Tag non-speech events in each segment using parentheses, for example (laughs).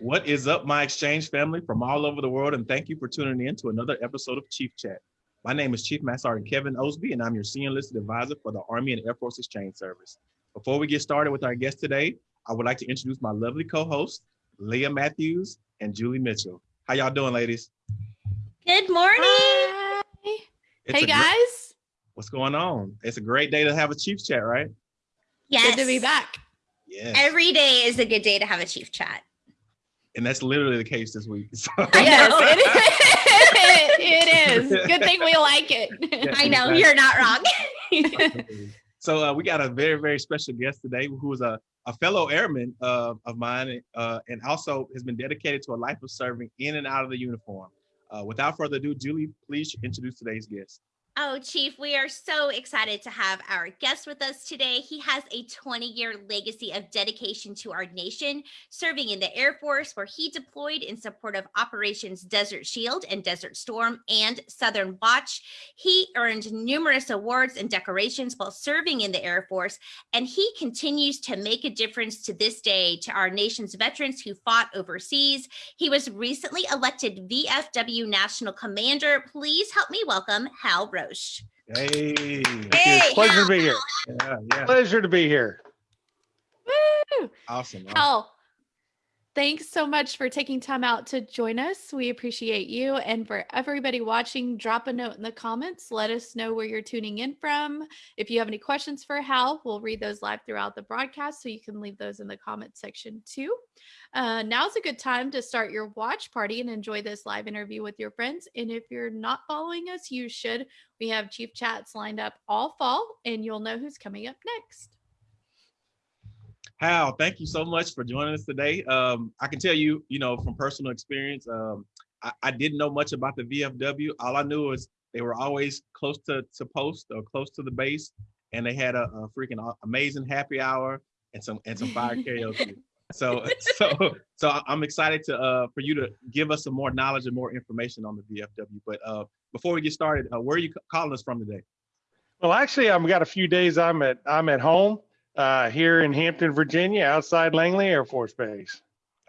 What is up, my exchange family from all over the world, and thank you for tuning in to another episode of Chief Chat. My name is Chief Master Sergeant Kevin Osby, and I'm your senior enlisted advisor for the Army and Air Force Exchange Service. Before we get started with our guest today, I would like to introduce my lovely co-hosts, Leah Matthews and Julie Mitchell. How y'all doing, ladies? Good morning. Hi. It's hey a great- guys, what's going on? It's a great day to have a Chief Chat, right? Yes. good to be back. Yes. Every day is a good day to have a chief chat. And that's literally the case this week. (laughs) So, yes, (laughs) it is. it is. Good thing we like it. I know Exactly. you're not wrong. so uh, we got a very, very special guest today who is a, a fellow airman uh, of mine uh, and also has been dedicated to a life of serving in and out of the uniform. Uh, without further ado, Julie, please introduce today's guest. Oh, Chief, we are so excited to have our guest with us today. He has a 20 year legacy of dedication to our nation, serving in the Air Force, where he deployed in support of Operations Desert Shield and Desert Storm and Southern Watch. He earned numerous awards and decorations while serving in the Air Force, and he continues to make a difference to this day to our nation's veterans who fought overseas. He was recently elected VFW National Commander. Please help me welcome Hal Roesch. Hey. Hey, Pleasure to be here. Yeah, yeah. Pleasure to be here. Woo! Awesome. awesome. Hal, thanks so much for taking time out to join us. We appreciate you. And for everybody watching, drop a note in the comments. Let us know where you're tuning in from. If you have any questions for Hal, we'll read those live throughout the broadcast. So you can leave those in the comment section too. Uh, now's a good time to start your watch party and enjoy this live interview with your friends. And if you're not following us, you should. We have Chief Chats lined up all fall, and you'll know who's coming up next. Hal, thank you so much for joining us today. Um, I can tell you, you know, from personal experience, um, I, I didn't know much about the VFW. All I knew was they were always close to, to post or close to the base, and they had a, a freaking amazing happy hour and some and some fire karaoke. (laughs) So, so, so I- I'm excited to uh, for you to give us some more knowledge and more information on the VFW. But uh, before we get started, uh, where are you calling us from today? Well, actually, I've got a few days. I'm at I'm at home uh, here in Hampton, Virginia, outside Langley Air Force Base.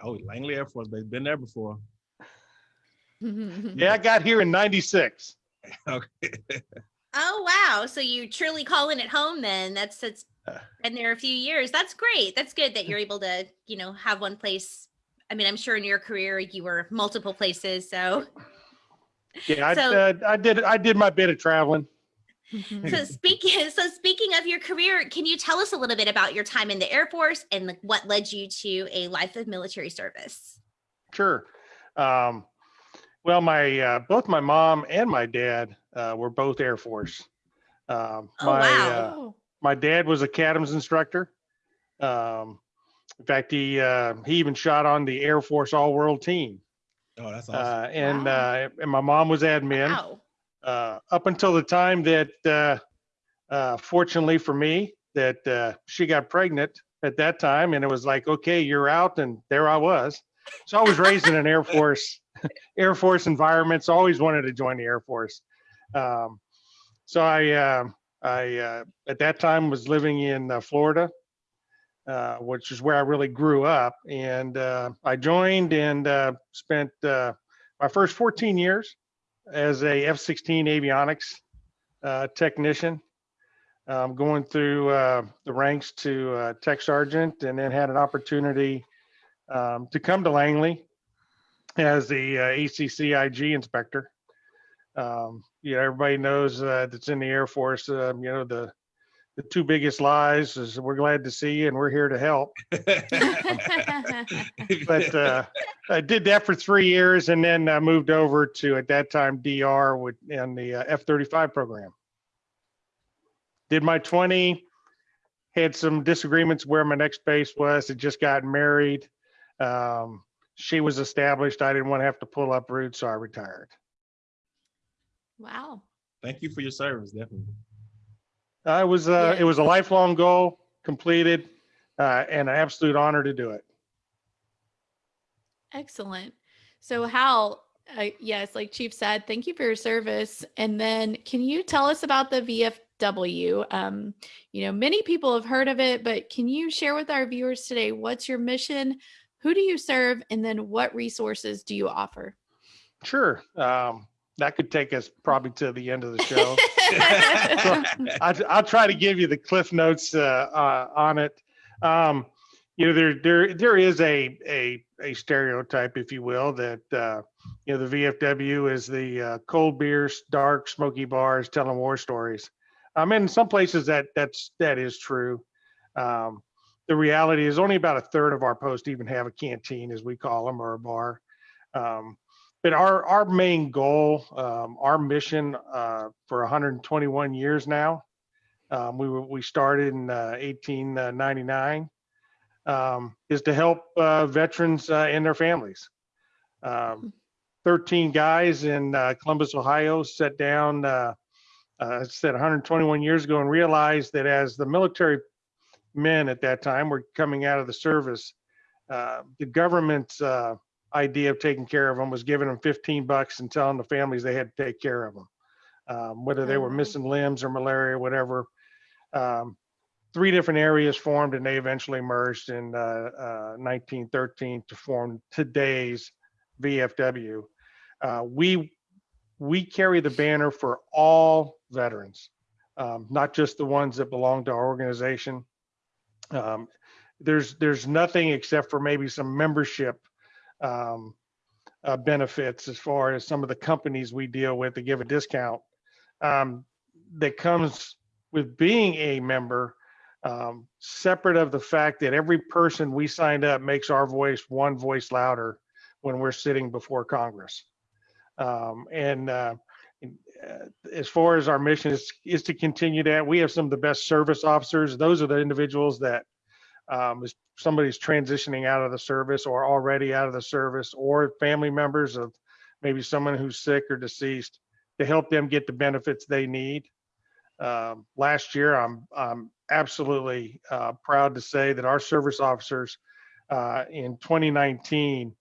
Oh, Langley Air Force Base. Been there before. (laughs) Yeah, I got here in '96. (laughs) Okay. Oh wow! So you truly calling it home then? That's that's Uh. been there a few years. That's great. That's good that you're able to you know have one place. I mean, I'm sure in your career you were multiple places. So Yeah, I, So- uh, I did I did my bit of traveling. So (laughs) speaking (laughs) so speaking of your career, can you tell us a little bit about your time in the Air Force and what led you to a life of military service? Sure. Um, well, my uh, both my mom and my dad uh, were both Air Force. Um, Oh, my wow. uh, Oh. my dad was a CATM instructor. Um, in fact, he uh, he even shot on the Air Force All World team. Oh, that's awesome. Uh, and Wow. uh, and my mom was admin Wow. Uh, up until the time that, uh, uh, fortunately for me, that uh, she got pregnant at that time, and it was like, okay, you're out, and there I was. So I was raised in an Air Force (laughs) Air Force environment. So I always wanted to join the Air Force. Um, so I uh, I uh, at that time was living in uh, Florida. Uh, which is where I really grew up, and uh, I joined and uh, spent uh, my first 14 years as a F-16 avionics uh, technician, um, going through uh, the ranks to uh, tech sergeant, and then had an opportunity um, to come to Langley as the uh, ACCIG inspector. Um, you know, everybody knows uh, that's in the Air Force. Um, you know, the the two biggest lies is we're glad to see you and we're here to help. (laughs) (laughs) But uh, I did that for three years and then I moved over to at that time DR with in the uh, F-35 program. Did my 20, had some disagreements where my next base was. Had just gotten married. Um, she was established. I didn't want to have to pull up roots, so I retired. wow. Thank you for your service, definitely. I was uh, it was a lifelong goal completed, uh, and an absolute honor to do it. Excellent. So, Hal, uh, yes, like Chief said, thank you for your service. And then, can you tell us about the VFW? Um, you know, many people have heard of it, but can you share with our viewers today what's your mission, Who do you serve? And then what resources do you offer? Sure. Um, that could take us probably to the end of the show. (laughs) (laughs) I'll, I'll try to give you the cliff notes uh, uh, on it. Um, you know, there there there is a a a stereotype, if you will, that uh, you know the VFW is the uh, cold beers, dark, smoky bars, telling war stories. I Um, in some places that that's that is true. Um, the reality is only about a third of our posts even have a canteen, as we call them, or a bar. Um, but our our main goal, um, our mission uh, for 121 years now, um, we we started in uh, 1899, um, is to help uh, veterans uh, and their families. Um, 13 guys in uh, Columbus, Ohio, sat down, uh, uh, said 121 years ago, and realized that as the military men at that time were coming out of the service, uh, the government's uh, idea of taking care of them was giving them 15 bucks and telling the families they had to take care of them, um, whether they were Oh. missing limbs or malaria, whatever. Um, three different areas formed and they eventually merged in uh, uh, 1913 to form today's VFW. Uh, we we carry the banner for all veterans, um, not just the ones that belong to our organization. Um, there's there's nothing except for maybe some membership um, uh, benefits as far as some of the companies we deal with to give a discount um, that comes with being a member, um, separate of the fact that every person we signed up makes our voice one voice louder when we're sitting before Congress. Um, and uh, uh, as far as our mission is, is to continue that, we have some of the best service officers. Those are the individuals that um, is somebody's transitioning out of the service or already out of the service or family members of maybe someone who's sick or deceased to help them get the benefits they need. Um, last year, I'm, I'm absolutely uh, proud to say that our service officers uh, in 2019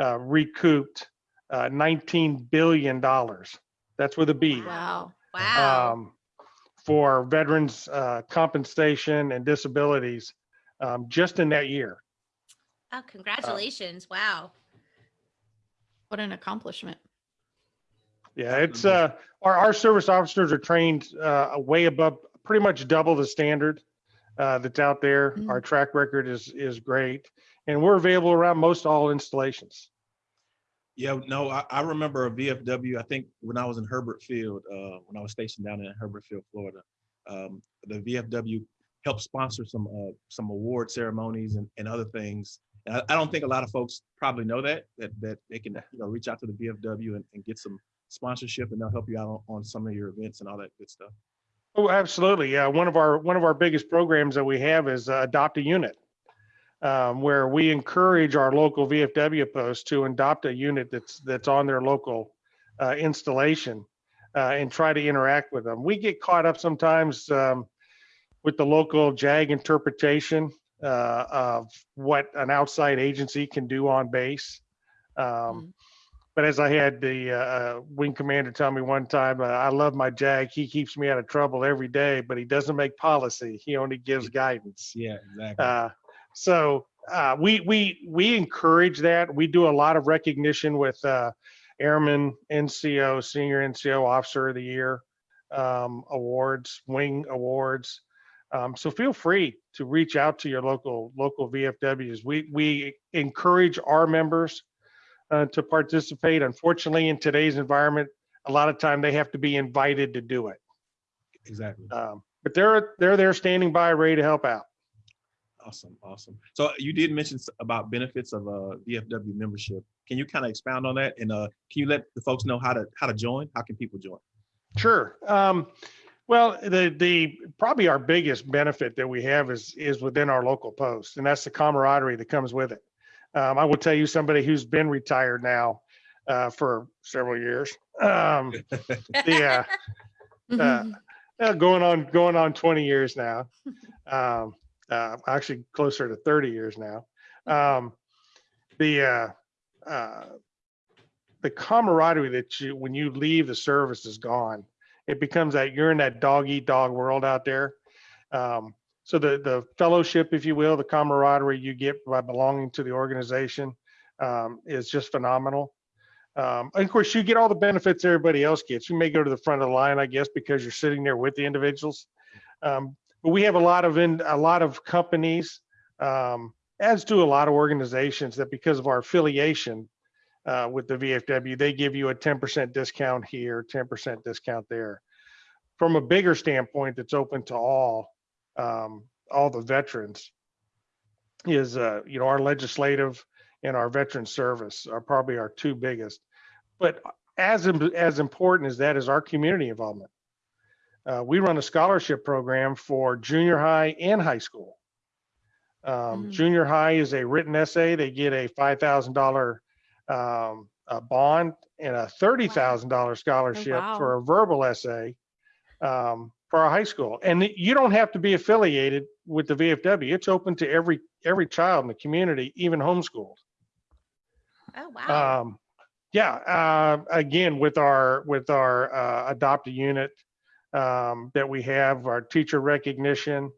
uh, recouped uh, 19 billion dollars. That's with a B. Wow. Wow. Um, for veterans uh, compensation and disabilities um, just in that year. oh, congratulations. wow. What an accomplishment. Yeah, it's uh, our, our service officers are trained uh, way above, pretty much double the standard uh, that's out there. Mm. Our track record is is great, and we're available around most all installations. Yeah, no, I, I remember a VFW, I think when I was in Hurlburt Field, uh, when I was stationed down in Hurlburt Field, Florida. Um, the VFW helped sponsor some, uh, some award ceremonies and, and other things. And I, I don't think a lot of folks probably know that, that, that they can, you know, reach out to the VFW and, and get some sponsorship and they'll help you out on, on some of your events and all that good stuff. Oh, absolutely. Yeah, one of our one of our biggest programs that we have is uh, adopt a unit, um, where we encourage our local VFW posts to adopt a unit that's that's on their local uh, installation uh, and try to interact with them. We get caught up sometimes um, with the local JAG interpretation uh, of what an outside agency can do on base. Um, Mm. but as I had the uh, uh, wing commander tell me one time, uh, I love my JAG. He keeps me out of trouble every day, but he doesn't make policy. He only gives guidance. Yeah, exactly. Uh, so uh, we we we encourage that. We do a lot of recognition with uh, Airman NCO, Senior NCO Officer of the Year um, awards, Wing awards. Um, so feel free to reach out to your local local VFWs. We we encourage our members uh, to participate. Unfortunately, in today's environment, a lot of time they have to be invited to do it. Exactly. Um, but they're they're there standing by, ready to help out. Awesome, awesome. So you did mention about benefits of a VFW membership. Can you kind of expound on that? And uh, can you let the folks know how to, how to join? How can people join? Sure. Um, well, the the probably our biggest benefit that we have is is within our local post, and that's the camaraderie that comes with it. Um, I will tell you, somebody who's been retired now uh, for several years, um, (laughs) the uh, uh, uh, going on going on 20 years now, um, uh, actually closer to 30 years now. Um, the uh, uh, the camaraderie that you when you leave the service is gone. It becomes that you're in that dog eat dog world out there. Um, so the, the fellowship, if you will, the camaraderie you get by belonging to the organization um, is just phenomenal. Um, and of course, you get all the benefits everybody else gets. You may go to the front of the line, I guess, because you're sitting there with the individuals. Um, but we have a lot of in, a lot of companies, um, as do a lot of organizations that because of our affiliation uh, with the VFW, they give you a 10% discount here, 10% discount there. From a bigger standpoint, that's open to all, um, all the veterans is, uh, you know, our legislative and our veteran service are probably our two biggest. But as, as important as that is our community involvement. Uh, we run a scholarship program for junior high and high school. Um, Mm. Junior high is a written essay. They get a five thousand dollar um, a bond and a thirty thousand dollar scholarship wow. for a verbal essay um, for our high school. And you don't have to be affiliated with the VFW. It's open to every every child in the community, even homeschooled. Oh, wow. Um, yeah, uh, again, with our, with our, uh, adopted unit, um, that we have, our teacher recognition,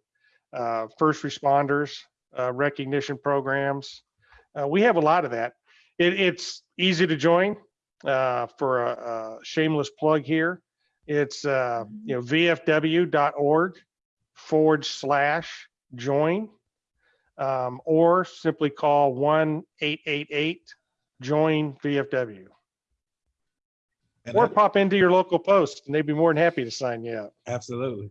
uh, first responders, uh, recognition programs. Uh, we have a lot of that. It, it's easy to join, uh, for a, a shameless plug here. It's, uh, you know, vfw.org forward slash join. Um, or simply call one eight eight eight join VFW. And Or that- pop into your local post and they'd be more than happy to sign you up. absolutely.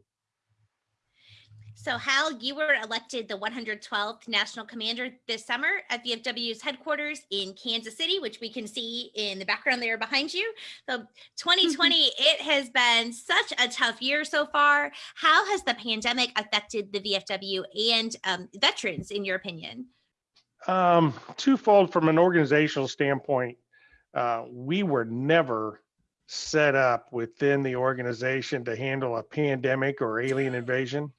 So, Hal, you were elected the 112th National Commander this summer at VFW's headquarters in Kansas City, which we can see in the background there behind you. So, 2020, (laughs) it has been such a tough year so far. How has the pandemic affected the VFW and um, veterans, in your opinion? Um, twofold from an organizational standpoint, uh, we were never set up within the organization to handle a pandemic or alien invasion.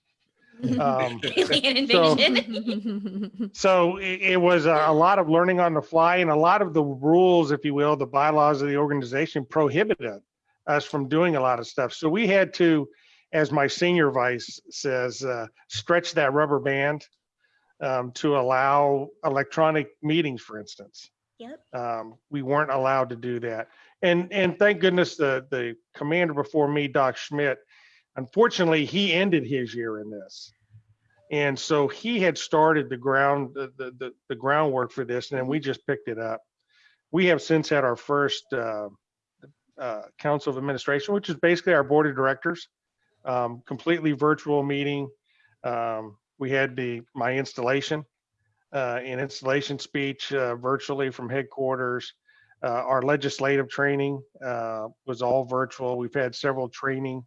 Um, (laughs) Alien So- (laughs) So it, it was a, a lot of learning on the fly and a lot of the rules, if you will, the bylaws of the organization prohibited us from doing a lot of stuff. So we had to, as my senior vice says, uh, stretch that rubber band um, to allow electronic meetings, for instance. Yep. Um, we weren't allowed to do that. And, and thank goodness the, the commander before me, Doc Schmitz, unfortunately, he ended his year in this. And so he had started the ground, the, the, the, the groundwork for this, and then we just picked it up. We have since had our first uh, uh, council of administration, which is basically our board of directors, um, completely virtual meeting. Um, we had the my installation, uh, installation speech uh, virtually from headquarters. Uh, our legislative training uh, was all virtual. We've had several training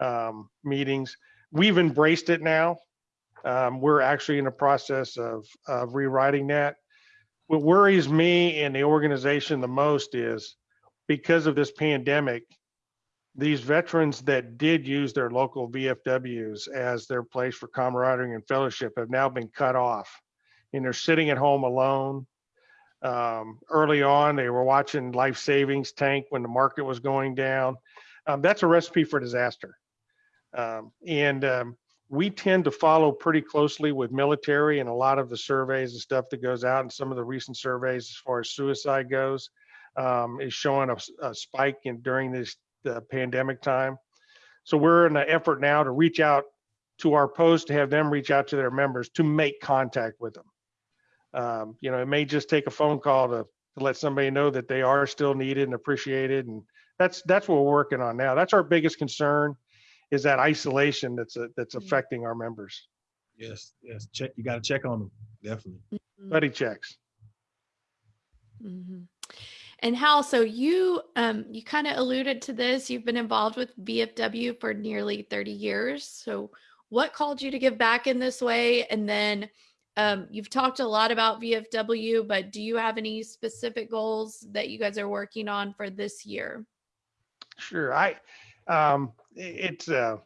um, meetings. We've embraced it now. Um, we're actually in the process of, of rewriting that. What worries me and the organization the most is because of this pandemic, these veterans that did use their local VFWs as their place for camaraderie and fellowship have now been cut off. And they're sitting at home alone. Um, early on, they were watching life savings tank when the market was going down. Um, that's a recipe for disaster. Um, and um, we tend to follow pretty closely with military and a lot of the surveys and stuff that goes out and some of the recent surveys as far as suicide goes um, is showing a spike in during this the pandemic time. So we're in an effort now to reach out to our post to have them reach out to their members to make contact with them. Um, you know, it may just take a phone call to, to let somebody know that they are still needed and appreciated. And that's that's what we're working on now. That's our biggest concern is that isolation that's a, that's Mm. affecting our members. Yes, yes. Check. You got to check on them. Definitely. Buddy checks. Mhm. And Hal, so you um you kind of alluded to this. You've been involved with VFW for nearly 30 years. So what called you to give back in this way? And then um, you've talked a lot about VFW, but do you have any specific goals that you guys are working on for this year? Sure. I, um, it's, uh,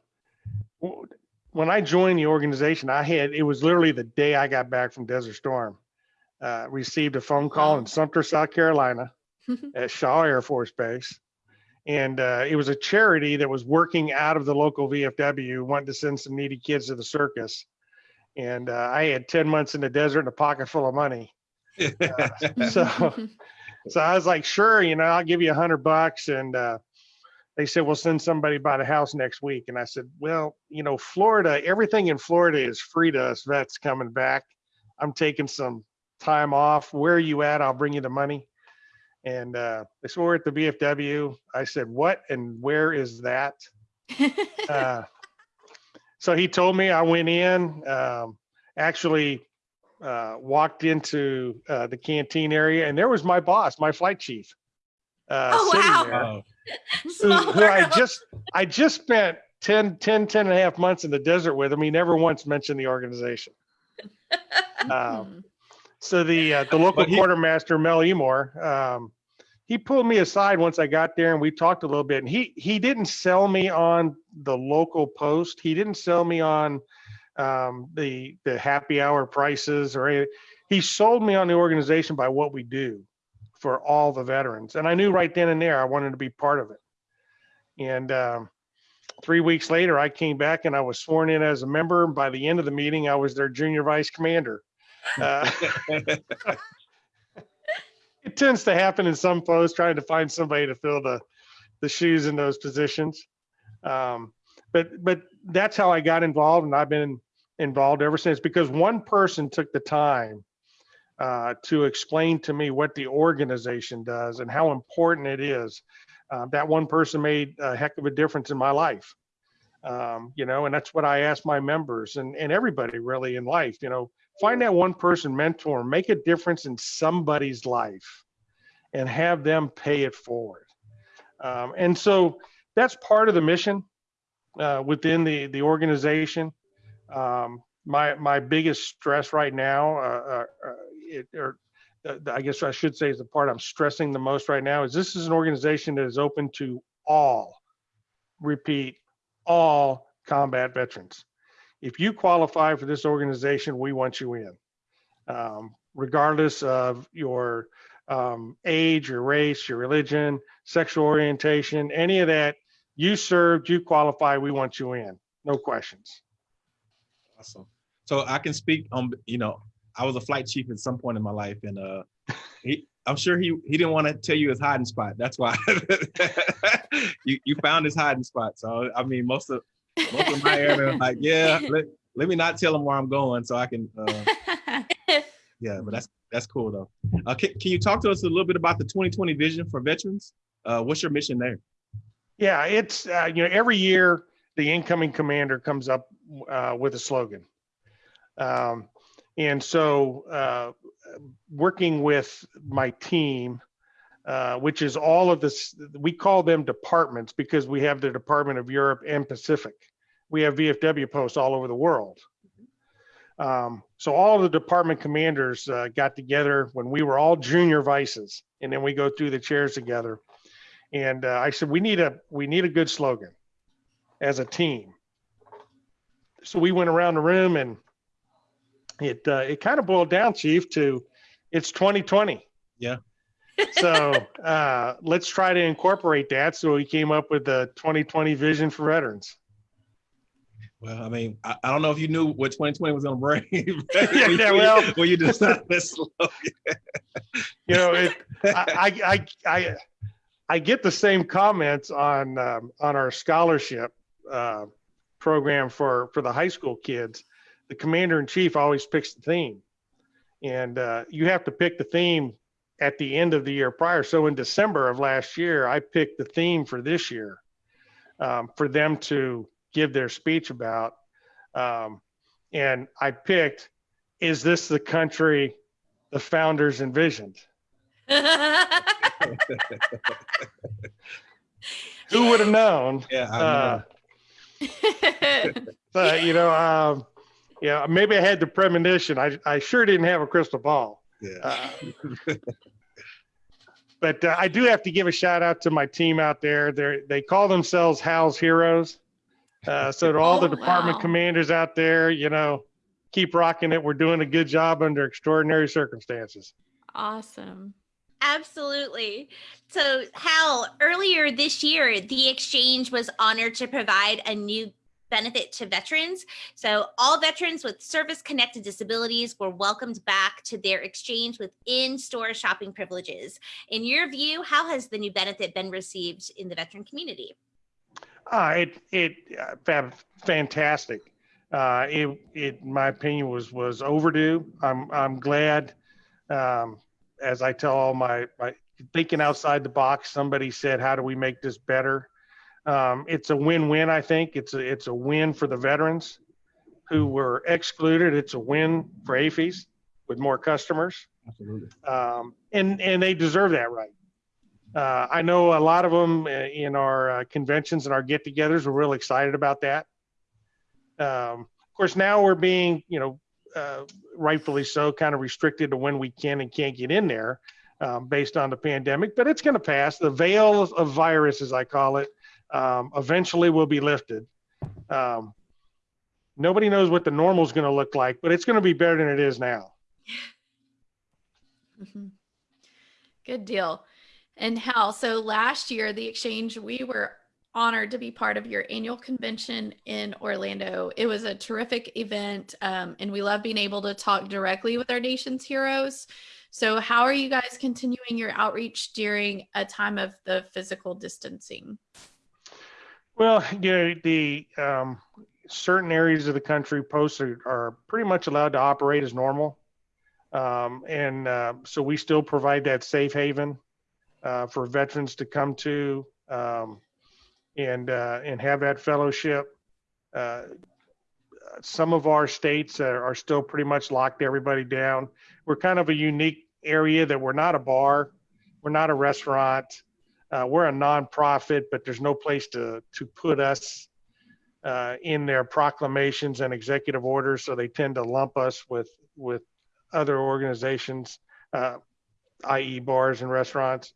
when I joined the organization, I had, it was literally the day I got back from Desert Storm. Uh, received a phone call in Sumter, South Carolina (laughs) at Shaw Air Force Base. And, uh, it was a charity that was working out of the local VFW, wanting to send some needy kids to the circus. and uh, I had 10 months in the desert and a pocket full of money. (laughs) So, so I was like, sure, you know, I'll give you a hundred bucks. And uh, they said, we'll send somebody by the house next week. And I said, well, you know, Florida, everything in Florida is free to us vets coming back. I'm taking some time off. Where are you at? I'll bring you the money. And uh, they said, we're at the VFW." I said, what and where is that? (laughs) uh, so he told me I went in, um, actually uh, walked into uh, the canteen area, and there was my boss, my flight chief. Uh, Oh, sitting wow. there, Oh, who, I just I just spent 10, 10, 10 and a half months in the desert with him. He never once mentioned the organization. (laughs) Um, so the uh, the local he- quartermaster Mel Emore, um, he pulled me aside once I got there and we talked a little bit. And he he didn't sell me on the local post. He didn't sell me on um, the the happy hour prices or anything. He sold me on the organization by what we do for all the veterans. And I knew right then and there I wanted to be part of it. And um, three weeks later, I came back and I was sworn in as a member. By the end of the meeting, I was their junior vice commander. (laughs) Uh, (laughs) it tends to happen in some posts trying to find somebody to fill the the shoes in those positions um, but but that's how i got involved and i've been involved ever since because one person took the time uh, to explain to me what the organization does and how important it is uh, that one person made a heck of a difference in my life. Um, you know and that's what i ask my members and and everybody really in life you know find that one person mentor make a difference in somebody's life and have them pay it forward. Um, and so that's part of the mission uh, within the the organization. Um, my my biggest stress right now uh, uh, uh, it, or uh, i guess i should say is the part i'm stressing the most right now is this is an organization that is open to all repeat all combat veterans if you qualify for this organization, we want you in, um, regardless of your um, age, your race, your religion, sexual orientation, any of that. You served, you qualify, we want you in. No questions. awesome. So I can speak on, you know, I was a flight chief at some point in my life, and uh, he, I'm sure he he didn't want to tell you his hiding spot. That's why (laughs) you you found his hiding spot. So I mean, most of most of my area, (laughs) like, yeah, let, let me not tell him where I'm going, so I can. Uh, (laughs) yeah, but that's that's cool though. Uh, can, can you talk to us a little bit about the 2020 vision for veterans? Uh, what's your mission there? Yeah, it's, uh, you know, every year the incoming commander comes up uh, with a slogan. Um, and so uh, working with my team, uh, which is all of this, we call them departments because we have the Department of Europe and Pacific. We have VFW posts all over the world. Um, so all the department commanders uh, got together when we were all junior vices, and then we go through the chairs together. And uh, I said, we need a we need a good slogan as a team. So we went around the room, and it uh, it kind of boiled down, Chief, to it's 2020. Yeah. so uh, let's try to incorporate that. So we came up with the 2020 vision for veterans. Well, I mean, I, I don't know if you knew what 2020 was going to bring. (laughs) (laughs) Yeah, yeah, well- when you decided this slogan. (laughs) you know, it, I, I, I, I, I get the same comments on um, on our scholarship uh, program for for the high school kids. The commander in chief always picks the theme, and uh, you have to pick the theme at the end of the year prior. So in December of last year, I picked the theme for this year um, for them to give their speech about, um, and I picked, "Is this the country the founders envisioned?" (laughs) Who would have known? Yeah, I Uh, know. but, you know, um, yeah, maybe I had the premonition. I, I sure didn't have a crystal ball. yeah. Uh, but uh, I do have to give a shout out to my team out there. They they call themselves Hal's Heroes. Uh, so to all the Oh, department wow. commanders out there, you know, keep rocking it. We're doing a good job under extraordinary circumstances. awesome. Absolutely. So, Hal, earlier this year, the exchange was honored to provide a new benefit to veterans. So all veterans with service-connected disabilities were welcomed back to their exchange with in-store shopping privileges. In your view, how has the new benefit been received in the veteran community? Uh, it it uh, fantastic. Uh, it it my opinion was was overdue. I'm I'm glad. Um, as I tell all my my thinking outside the box, somebody said, "How do we make this better?" Um, it's a win-win. I think it's a it's a win for the veterans who were excluded. It's a win for AAFES with more customers, Absolutely. um, and and they deserve that right. Uh, I know a lot of them uh, in our uh, conventions and our get-togethers were real excited about that. Um, of course, now we're being, you know, uh, rightfully so, kind of restricted to when we can and can't get in there um, based on the pandemic. But it's going to pass. The veil of virus, as I call it, um, eventually will be lifted. Um, nobody knows what the normal is going to look like, but it's going to be better than it is now. (laughs) Mhm. Good deal. And Hal, so last year, the exchange, we were honored to be part of your annual convention in Orlando. It was a terrific event, um, and we love being able to talk directly with our nation's heroes. So, how are you guys continuing your outreach during a time of the physical distancing? Well, you know, the um, certain areas of the country, posts are, are pretty much allowed to operate as normal. Um, and uh, so we still provide that safe haven uh, for veterans to come to um, and uh, and have that fellowship. Uh, some of our states are, are still pretty much locked everybody down. We're kind of a unique area that we're not a bar, we're not a restaurant, uh, we're a nonprofit, but there's no place to to put us uh, in their proclamations and executive orders. So they tend to lump us with with other organizations, uh, i.e., bars and restaurants.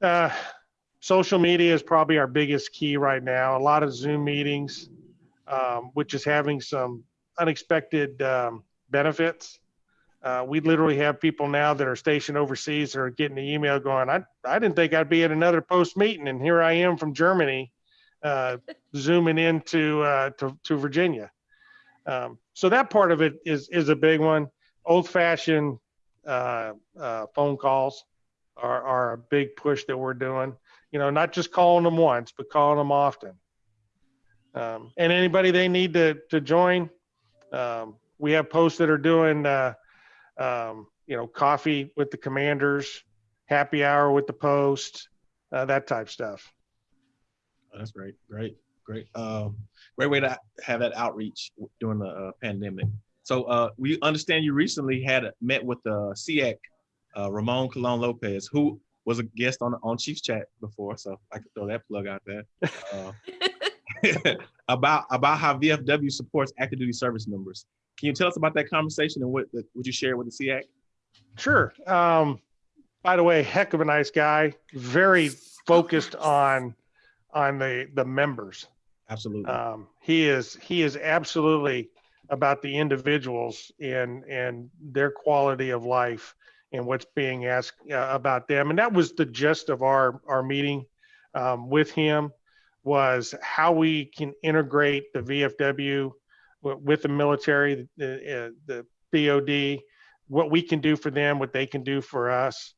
Uh, social media is probably our biggest key right now. A lot of Zoom meetings, um, which is having some unexpected um, benefits. Uh, we literally have people now that are stationed overseas that are getting the email going, I, I didn't think I'd be at another post meeting, and here I am from Germany, uh, (laughs) zooming into uh, to, to Virginia. Um, so that part of it is is a big one. Old fashioned uh, uh, phone calls are, are a big push that we're doing. You know, not just calling them once, but calling them often. Um, and anybody they need to to join, um, we have posts that are doing, uh, um, you know, coffee with the commanders, happy hour with the post, uh, that type stuff. Oh, That's great. Great. Great. Um, great way to have that outreach during the uh, pandemic. So uh, we understand you recently had a, met with the SEAC, uh, Ramon Colon Lopez, who was a guest on on Chiefs Chat before. So I could throw that plug out there. Uh, (laughs) (laughs) about about how VFW supports active duty service members. Can you tell us about that conversation and what the, what you share with the SEAC? Sure. Um, by the way, heck of a nice guy. Very focused on on the the members. Absolutely. Um, he is he is absolutely about the individuals and and their quality of life and what's being asked uh, about them. And that was the gist of our our meeting um, with him was how we can integrate the VFW with the military, the, uh, the DoD, what we can do for them, what they can do for us.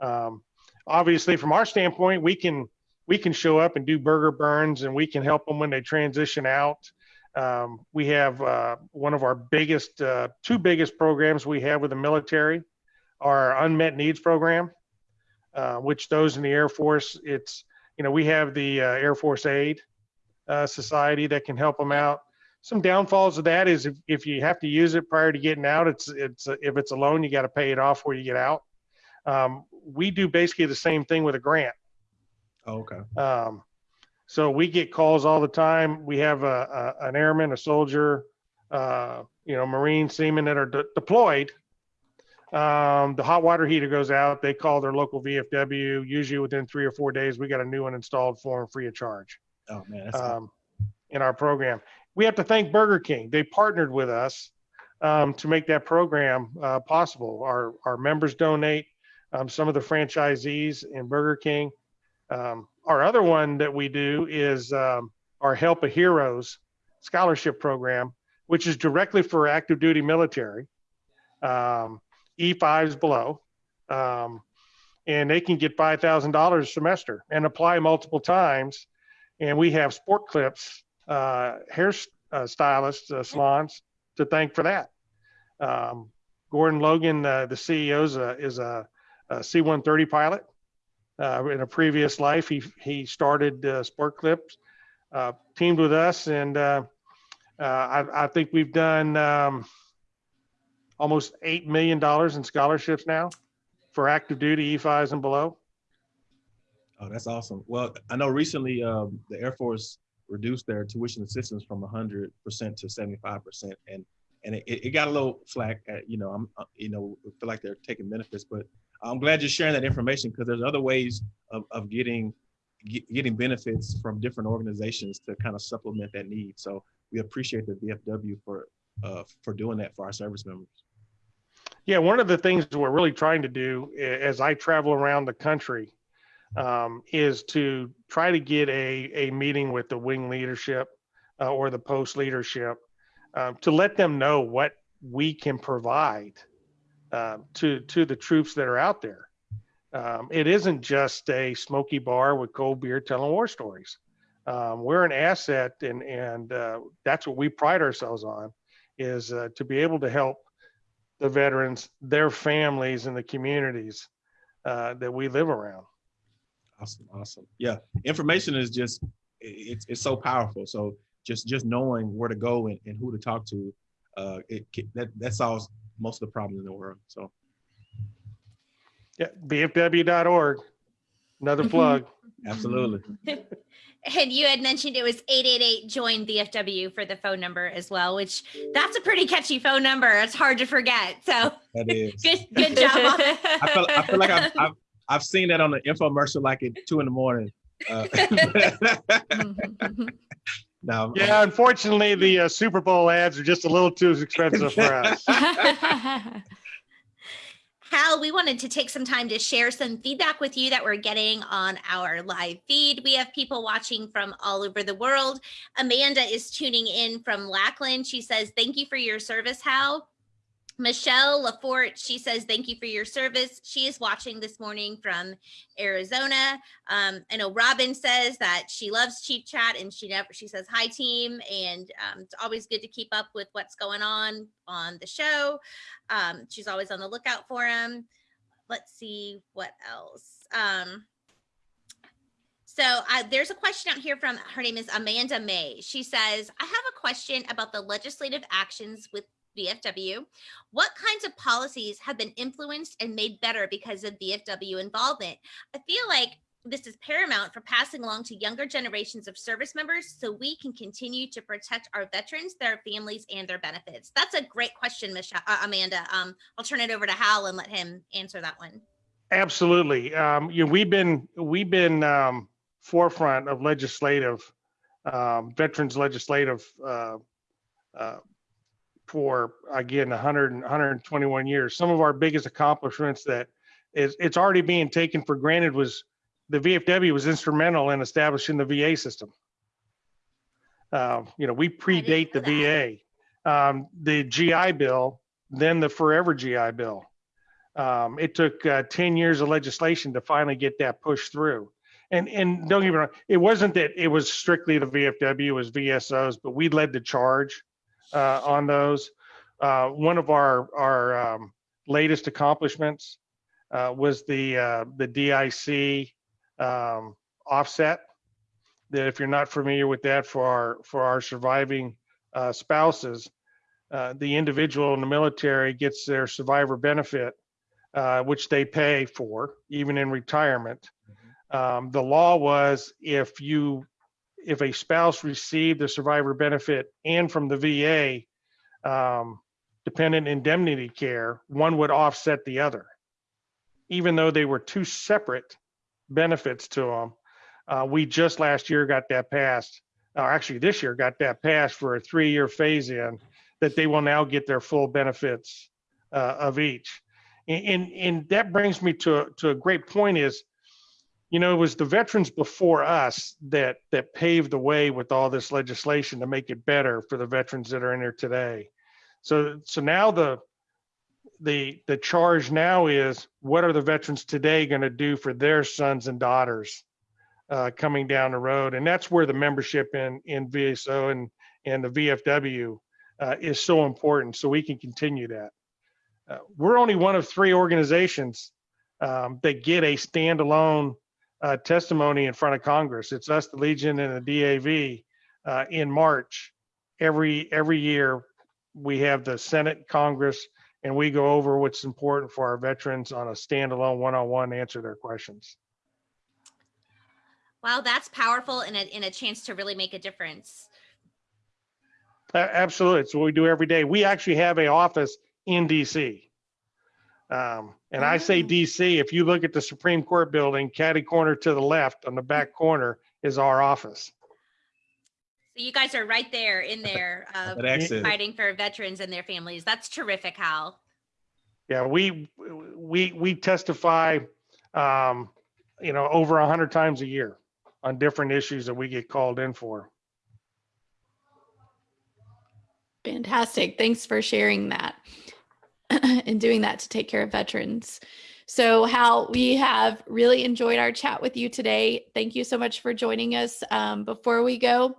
Um, obviously, from our standpoint, we can we can show up and do burger burns, and we can help them when they transition out. Um, we have uh, one of our biggest, uh, two biggest programs we have with the military, our unmet needs program, uh, which those in the Air Force, it's you know we have the uh, Air Force Aid uh, Society that can help them out. Some downfalls of that is if, if you have to use it prior to getting out, it's it's if it's a loan, you got to pay it off before you get out. Um, we do basically the same thing with a grant. Oh, okay. Um, so we get calls all the time. We have a, a an airman, a soldier, uh, you know, Marine seamen that are de- deployed. Um, the hot water heater goes out. They call their local VFW. Usually within three or four days, we got a new one installed for them free of charge Oh man, that's um, in our program. We have to thank Burger King. They partnered with us um, to make that program uh, possible. Our our members donate. Um, some of the franchisees in Burger King. Um, our other one that we do is um, our Help of Heroes scholarship program, which is directly for active duty military, um, E5s below. Um, and they can get $5,000 a semester and apply multiple times. And we have sport clips, uh, hair uh, stylists, uh, salons to thank for that. Um, Gordon Logan, uh, the CEO, is a, is a, a C-130 pilot. Uh, in a previous life, he he started uh, Sport Clips, uh, teamed with us, and uh, uh, I, I think we've done um, almost eight million dollars in scholarships now for active duty E5s and below. Oh, that's awesome. Well, I know recently um, the Air Force reduced their tuition assistance from 100% to 75%, and and it, it got a little flack. At, you know, I'm uh, you know feel like they're taking benefits, but I'm glad you're sharing that information because there's other ways of, of getting get, getting benefits from different organizations to kind of supplement that need. So we appreciate the VFW for uh, for doing that for our service members. Yeah, one of the things we're really trying to do as I travel around the country um, is to try to get a, a meeting with the wing leadership uh, or the post leadership uh, to let them know what we can provide uh, to to the troops that are out there. Um, it isn't just a smoky bar with cold beer telling war stories. Um, we're an asset, and and uh, that's what we pride ourselves on, is uh, to be able to help the veterans, their families, and the communities uh, that we live around. Awesome, awesome. Yeah, information is just it's it's so powerful. So just just knowing where to go and, and who to talk to, uh, it that that solves most of the problems in the world. So Yeah, VFW.org. Another Mhm. plug. absolutely, (laughs) And you had mentioned it was 888 join VFW for the phone number as well, which that's a pretty catchy phone number. It's hard to forget. So that is. (laughs) good good job. I feel I feel like I've, I've I've seen that on the infomercial like at two in the morning. Uh, (laughs) now, Yeah, unfortunately, the uh, Super Bowl ads are just a little too expensive for (laughs) us. (laughs) Hal, we wanted to take some time to share some feedback with you that we're getting on our live feed. We have people watching from all over the world. Amanda is tuning in from Lackland. She says, Thank you for your service, Hal. Michelle Lafort, she says, Thank you for your service. She is watching this morning from Arizona. Um, I know Robin says that she loves Chief Chat and she never, she says, Hi, team. And um, it's always good to keep up with what's going on on the show. Um, she's always on the lookout for him. Let's see what else. Um, so I, there's a question out here from her name is Amanda May. She says, I have a question about the legislative actions with VFW. What kinds of policies have been influenced and made better because of VFW involvement? I feel like this is paramount for passing along to younger generations of service members so we can continue to protect our veterans, their families, and their benefits. That's a great question, Michelle, uh, Amanda. Um, I'll turn it over to Hal and let him answer that one. Absolutely. Um, you know, we've been we've been um, forefront of legislative um, veterans legislative uh, uh, for again 100 and 121 years. Some of our biggest accomplishments that is it's already being taken for granted was the VFW was instrumental in establishing the VA system. Uh, you know, we predate the VA. Um, the GI Bill, then the Forever GI Bill. Um, it took uh, 10 years of legislation to finally get that pushed through. And and don't get me wrong, it wasn't that it was strictly the VFW, it was VSOs, but we led the charge uh, on those. Uh, one of our our um, latest accomplishments uh, was the uh, the DIC um, offset. That if you're not familiar with that for our for our surviving uh, spouses, uh, the individual in the military gets their survivor benefit, uh, which they pay for even in retirement. Um, the law was if you if a spouse received the survivor benefit and from the VA um, dependent indemnity care, one would offset the other, even though they were two separate benefits to them. Uh, we just last year got that passed, or actually this year got that passed for a three-year phase-in that they will now get their full benefits uh, of each. And, and, and that brings me to, to a great point is you know, it was the veterans before us that that paved the way with all this legislation to make it better for the veterans that are in there today. So so now the the the charge now is what are the veterans today going to do for their sons and daughters uh, coming down the road, and that's where the membership in in VSO and and the VFW uh, is so important, so we can continue that. Uh, we're only one of three organizations um, that get a standalone uh, testimony in front of Congress. It's us, the Legion, and the DAV uh, in March. Every every year, we have the Senate, Congress, and we go over what's important for our veterans on a standalone one-on-one answer their questions. Wow, that's powerful and a, and a chance to really make a difference. A- Absolutely. It's what we do every day. We actually have a office in DC. Um, and I say Oh. DC, if you look at the Supreme Court building, catty corner to the left on the back corner is our office. So you guys are right there in there uh, fighting for veterans and their families. That's terrific, Hal. Yeah, we, we, we testify, um, you know, over a hundred times a year on different issues that we get called in for. Fantastic. Thanks for sharing that (laughs) and doing that to take care of veterans. So, Hal, we have really enjoyed our chat with you today. Thank you so much for joining us. Um, before we go,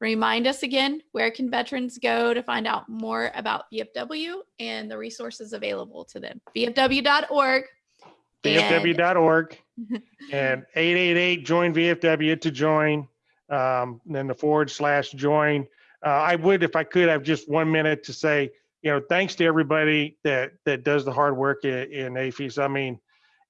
remind us again where can veterans go to find out more about VFW and the resources available to them? VFW.org. and- VFW.org (laughs) and 888 join VFW to join. Um, then the forward slash join. Uh, I would, if I could, have just one minute to say, you know, thanks to everybody that that does the hard work in, in AAFES. I mean,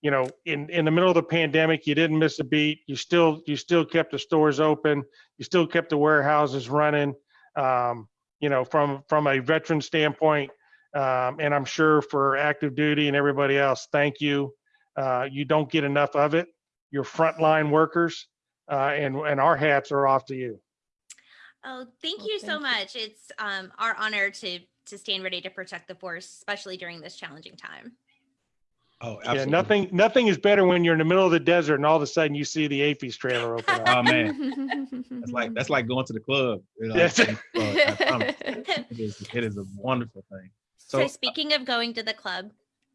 you know, in in the middle of the pandemic, you didn't miss a beat. You still you still kept the stores open. You still kept the warehouses running. Um, you know, from from a veteran standpoint, um, and I'm sure for active duty and everybody else, thank you. Uh, you don't get enough of it. You're frontline workers, uh, and and our hats are off to you. Oh, thank Well, you so thank you. much. It's um, our honor to to stand ready to protect the force, especially during this challenging time. Oh, Yeah, nothing nothing is better when you're in the middle of the desert and all of a sudden you see the AAFES trailer open up. (laughs) Oh man, that's like that's like going to the club. you know, Yes. uh, (laughs) It is, it is a wonderful thing. So, So- speaking of going to the club,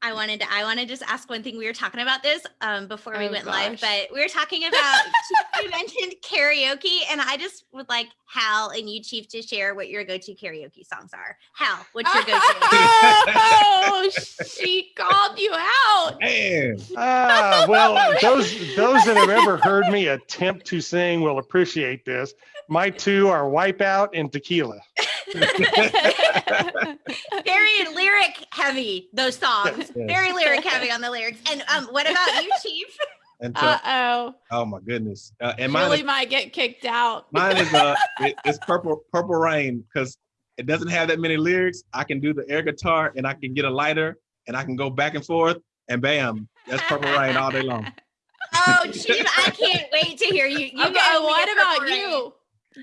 I wanted to I want to just ask one thing. We were talking about this um, before we Oh, went live, but we were talking about (laughs) you mentioned karaoke, and I just would like Hal and you, Chief, to share what your go-to karaoke songs are. Hal, what's your go-to? (laughs) oh, she called you out. Man, (laughs) Ah, well, those those that have ever heard me attempt to sing will appreciate this. My two are Wipeout and Tequila. Very lyric heavy. Those songs, Yes. very lyric heavy on the lyrics. And um, what about you, (laughs) Chief? and so, Uh oh. oh my goodness. Uh, and mine Julie is, might get kicked out. mine is uh, (laughs) it- it's purple purple rain because it doesn't have that many lyrics. I can do the air guitar and I can get a lighter and I can go back and forth and bam, that's purple rain all day long. Oh, Chief, I can't wait to hear you. You (laughs) okay, what about Purple Rain. you?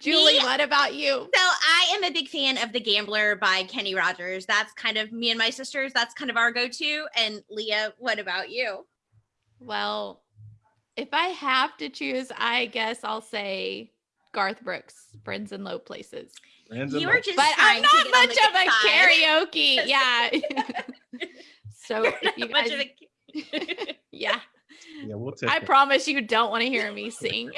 Julie, Me? what about you? So I am a big fan of The Gambler by Kenny Rogers. That's kind of me and my sisters. That's kind of our go-to. And Leah, what about you? Well, if I have to choose, I guess I'll say Garth Brooks, Friends in Low Places. You Friends and are just But I'm not (laughs) (laughs) much of a side. karaoke. Yeah. so if you Much guys, (laughs) of a- yeah, Yeah, we'll take I it. promise you don't want to hear me sing.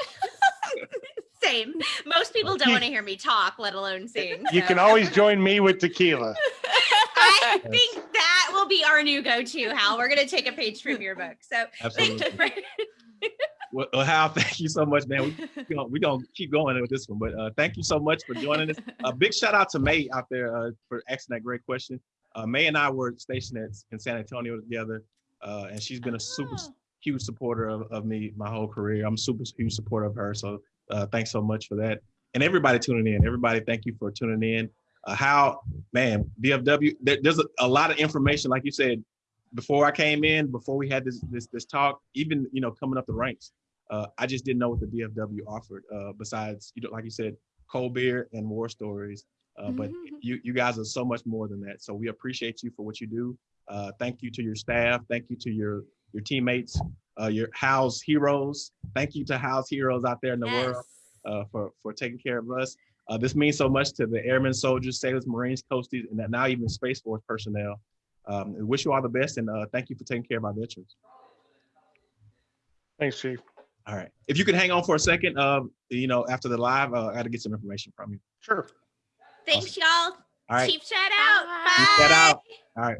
Same. Most people don't want to hear me talk, let alone sing. You so- can always join me with Tequila. (laughs) I think that will be our new go-to, Hal. We're gonna take a page from your book. So thank Absolutely. you for Well, well, Hal, thank you so much, man. We're gonna, we gonna keep going with this one, but uh, thank you so much for joining us. A big shout out to May out there uh, for asking that great question. Uh, May and I were stationed at, in San Antonio together, uh, and she's been a super Oh. huge supporter of, of me my whole career. I'm super huge supporter of her. So uh, thanks so much for that. And everybody tuning in, everybody, thank you for tuning in. Uh, Hal, man, VFW, there, there's a, a lot of information, like you said, before I came in, before we had this this this talk, even you know coming up the ranks, uh, I just didn't know what the VFW offered. Uh, besides, you know, like you said, cold beer and war stories. Uh, but you you guys are so much more than that. So we appreciate you for what you do. Uh, thank you to your staff. Thank you to your your teammates. Uh, your house heroes. Thank you to house heroes out there in the world uh, for for taking care of us. Uh, this means so much to the airmen, soldiers, sailors, marines, coasties, and now even space force personnel. Um, wish you all the best, and uh, thank you for taking care of our veterans. Thanks, Chief. All right, if you could hang on for a second, um, you know, after the live, uh, I got to get some information from you. Sure. Thanks, y'all. All right, Chief shout out. Bye. Bye. Chief shout out. all right.